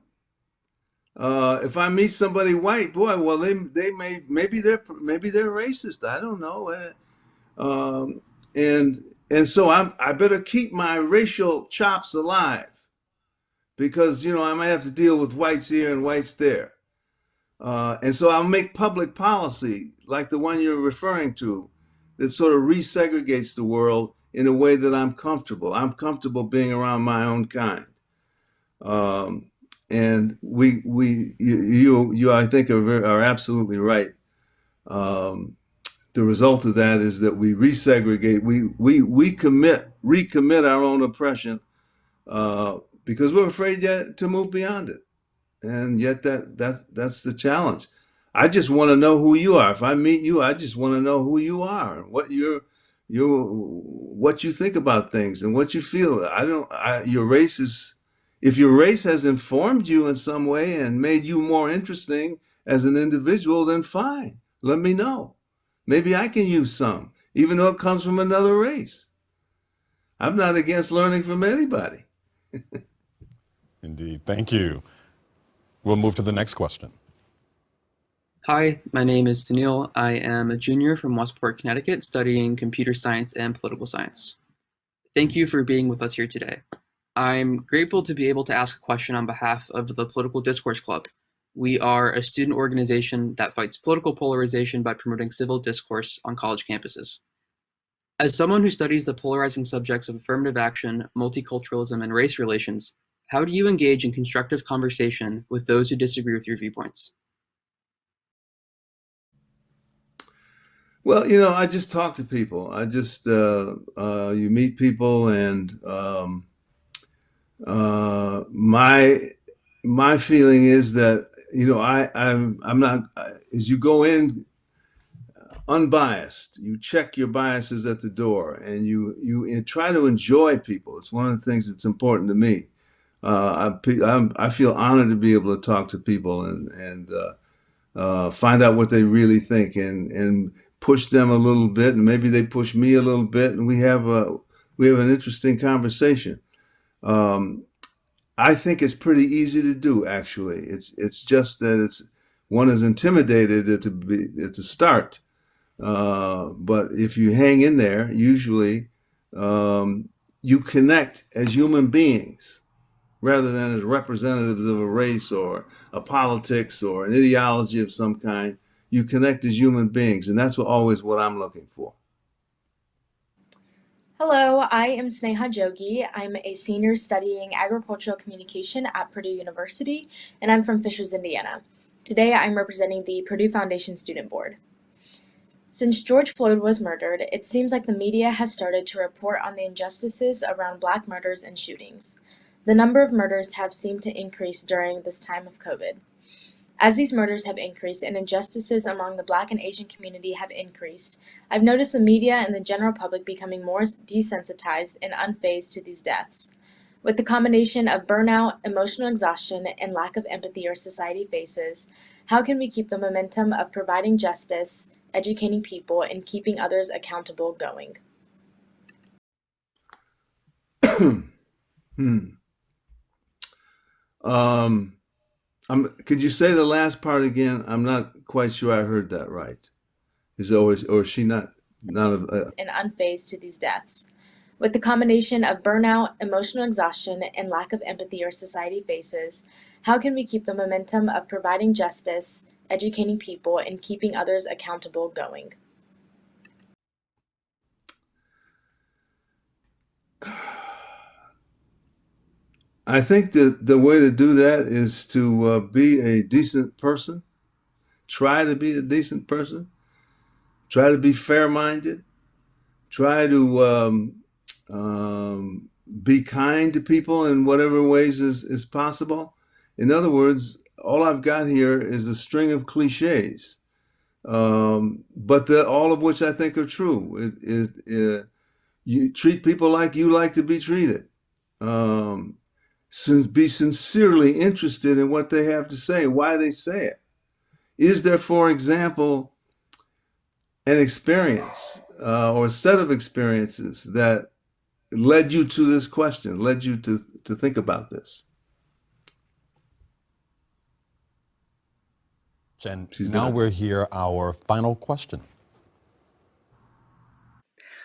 Uh, if I meet somebody white, boy, well, they they may maybe they're maybe they're racist. I don't know, uh, um, and and so I'm I better keep my racial chops alive because you know I might have to deal with whites here and whites there. Uh, and so I'll make public policy like the one you're referring to that sort of resegregates the world in a way that I'm comfortable. I'm comfortable being around my own kind. Um, and we, we, you, you, you I think are, very, are absolutely right. Um, the result of that is that we resegregate, we, we, we commit, recommit our own oppression uh, because we're afraid yet to move beyond it. And yet that, that, that's the challenge. I just want to know who you are. If I meet you, I just want to know who you are, and what you're, you what you think about things and what you feel. I don't. I, your race is. If your race has informed you in some way and made you more interesting as an individual, then fine. Let me know. Maybe I can use some, even though it comes from another race. I'm not against learning from anybody. Indeed. Thank you. We'll move to the next question. Hi, my name is Sunil. I am a junior from Westport, Connecticut, studying computer science and political science. Thank you for being with us here today. I'm grateful to be able to ask a question on behalf of the Political Discourse Club. We are a student organization that fights political polarization by promoting civil discourse on college campuses. As someone who studies the polarizing subjects of affirmative action, multiculturalism, and race relations, how do you engage in constructive conversation with those who disagree with your viewpoints? Well, you know, I just talk to people. I just uh, uh, you meet people, and um, uh, my my feeling is that you know I I'm I'm not as you go in unbiased. You check your biases at the door, and you you try to enjoy people. It's one of the things that's important to me. Uh, I I'm, i feel honored to be able to talk to people and and uh, uh, find out what they really think and and push them a little bit, and maybe they push me a little bit, and we have a we have an interesting conversation. Um, I think it's pretty easy to do. Actually, it's it's just that it's one is intimidated at the be, at the start, uh, but if you hang in there, usually um, you connect as human beings rather than as representatives of a race or a politics or an ideology of some kind you connect as human beings. And that's what, always what I'm looking for. Hello, I am Sneha Jogi. I'm a senior studying agricultural communication at Purdue University, and I'm from Fishers, Indiana. Today I'm representing the Purdue Foundation Student Board. Since George Floyd was murdered, it seems like the media has started to report on the injustices around black murders and shootings. The number of murders have seemed to increase during this time of COVID. As these murders have increased and injustices among the Black and Asian community have increased, I've noticed the media and the general public becoming more desensitized and unfazed to these deaths. With the combination of burnout, emotional exhaustion, and lack of empathy our society faces, how can we keep the momentum of providing justice, educating people, and keeping others accountable going? hmm. Um, Could you say the last part again? I'm not quite sure I heard that right. Is or or is she not not uh, and unfazed to these deaths. With the combination of burnout, emotional exhaustion, and lack of empathy our society faces, how can we keep the momentum of providing justice, educating people, and keeping others accountable going? I think that the way to do that is to uh, be a decent person. Try to be a decent person. Try to be fair-minded. Try to um, um, be kind to people in whatever ways is, is possible. In other words, all I've got here is a string of cliches, um, but the, all of which I think are true. It, it, it, you treat people like you like to be treated. Um, be sincerely interested in what they have to say, why they say it. Is there, for example, an experience uh, or a set of experiences that led you to this question, led you to, to think about this? Jen, She's now we're here, our final question.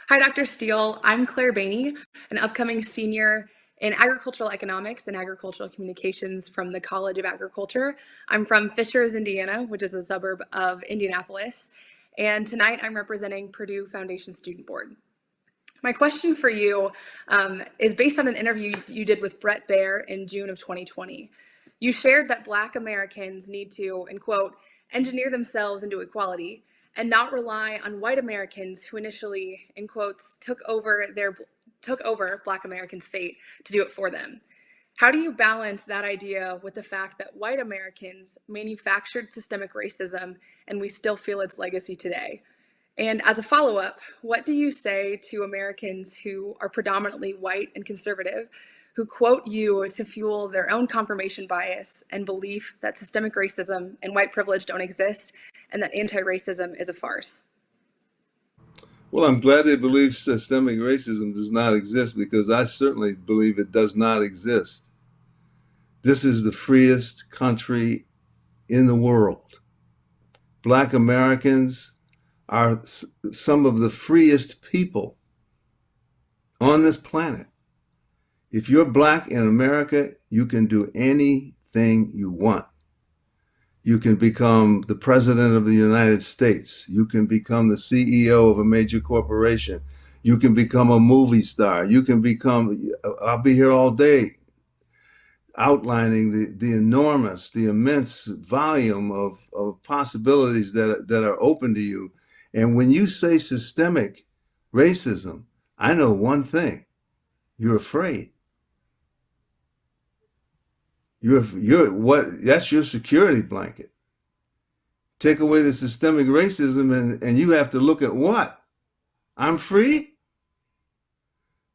Hi, Dr. Steele. I'm Claire Bainey, an upcoming senior in agricultural economics and agricultural communications from the College of Agriculture. I'm from Fishers, Indiana, which is a suburb of Indianapolis. And tonight I'm representing Purdue Foundation Student Board. My question for you um, is based on an interview you did with Bret Baier in June of 2020. You shared that Black Americans need to, and quote, engineer themselves into equality and not rely on white Americans who initially, in quotes, took over their took over Black Americans' fate to do it for them. How do you balance that idea with the fact that white Americans manufactured systemic racism and we still feel its legacy today? And as a follow up, what do you say to Americans who are predominantly white and conservative who quote you to fuel their own confirmation bias and belief that systemic racism and white privilege don't exist and that anti racism is a farce? Well, I'm glad they believe systemic racism does not exist because I certainly believe it does not exist. This is the freest country in the world. Black Americans are some of the freest people on this planet. If you're black in America, you can do anything you want. You can become the president of the United States. You can become the CEO of a major corporation. You can become a movie star. You can become, I'll be here all day outlining the, the enormous, the immense volume of, of possibilities that, that are open to you and when you say systemic racism, I know one thing. You're afraid. You're, you're what that's your security blanket. Take away the systemic racism and, and you have to look at what? I'm free?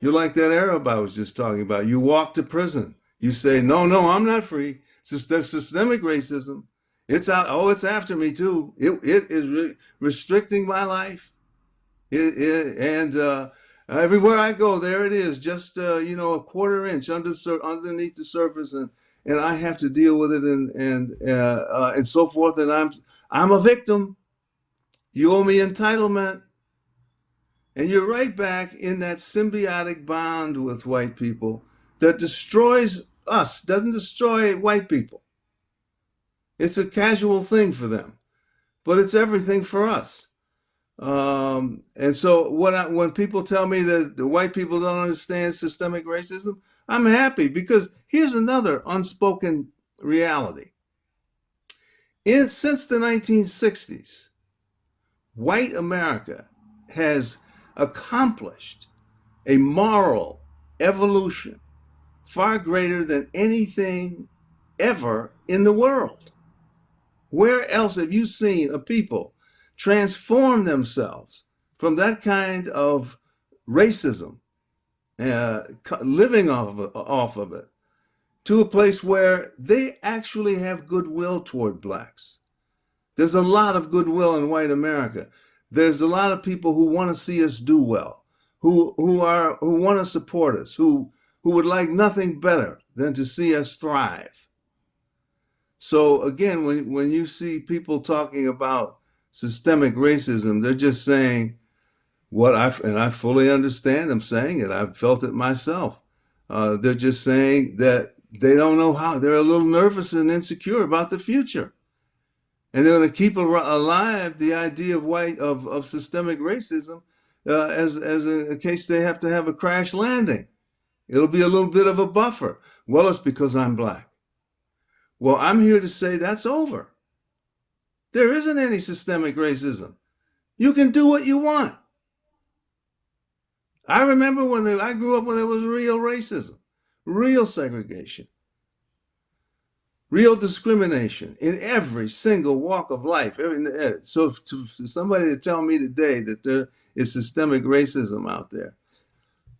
You're like that Arab I was just talking about. You walk to prison. You say, no, no, I'm not free. Systemic racism. It's out. Oh, it's after me too. It it is re restricting my life. It, it and uh, everywhere I go, there it is, just uh, you know a quarter inch under underneath the surface, and and I have to deal with it and and uh, uh, and so forth. And I'm I'm a victim. You owe me entitlement, and you're right back in that symbiotic bond with white people that destroys us, doesn't destroy white people. It's a casual thing for them, but it's everything for us. Um, and so when I, when people tell me that the white people don't understand systemic racism, I'm happy because here's another unspoken reality. In since the 1960s, white America has accomplished a moral evolution far greater than anything ever in the world. Where else have you seen a people transform themselves from that kind of racism, uh, living off of, off of it, to a place where they actually have goodwill toward blacks? There's a lot of goodwill in white America. There's a lot of people who want to see us do well, who who are who want to support us, who who would like nothing better than to see us thrive. So again, when, when you see people talking about systemic racism, they're just saying what I, and I fully understand them saying it. I've felt it myself. Uh, they're just saying that they don't know how, they're a little nervous and insecure about the future. And they're going to keep alive the idea of white, of, of systemic racism uh, as, as a, a case they have to have a crash landing. It'll be a little bit of a buffer. Well, it's because I'm black. Well, I'm here to say that's over. There isn't any systemic racism. You can do what you want. I remember when they, I grew up when there was real racism, real segregation, real discrimination in every single walk of life. Eh, so to, to somebody to tell me today that there is systemic racism out there,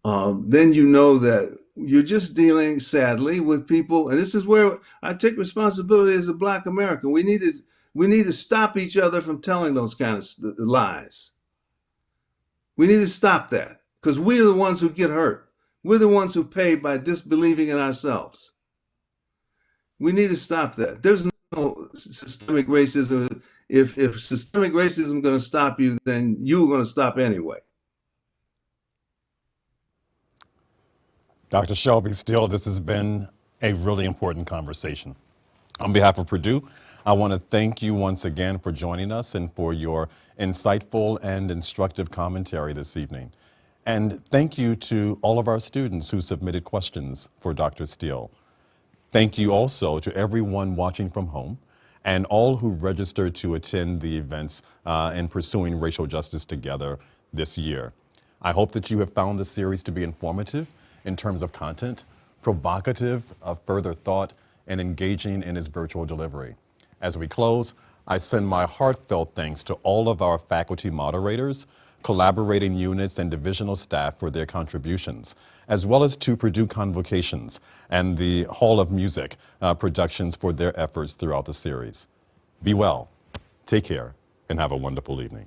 um, then you know that you're just dealing sadly with people. And this is where i take responsibility as a black american. We need to we need to stop each other from telling those kind of lies. We need to stop that because we're the ones who get hurt we're the ones who pay by disbelieving in ourselves we need to stop that there's no systemic racism if if systemic racism is going to stop you then you're going to stop anyway Dr. Shelby Steele, this has been a really important conversation. On behalf of Purdue, I want to thank you once again for joining us and for your insightful and instructive commentary this evening. And thank you to all of our students who submitted questions for Dr. Steele. Thank you also to everyone watching from home and all who registered to attend the events uh, in Pursuing Racial Justice Together this year. I hope that you have found this series to be informative in terms of content, provocative of further thought, and engaging in its virtual delivery. As we close, I send my heartfelt thanks to all of our faculty moderators, collaborating units, and divisional staff for their contributions, as well as to Purdue Convocations and the Hall of Music uh, Productions for their efforts throughout the series. Be well, take care, and have a wonderful evening.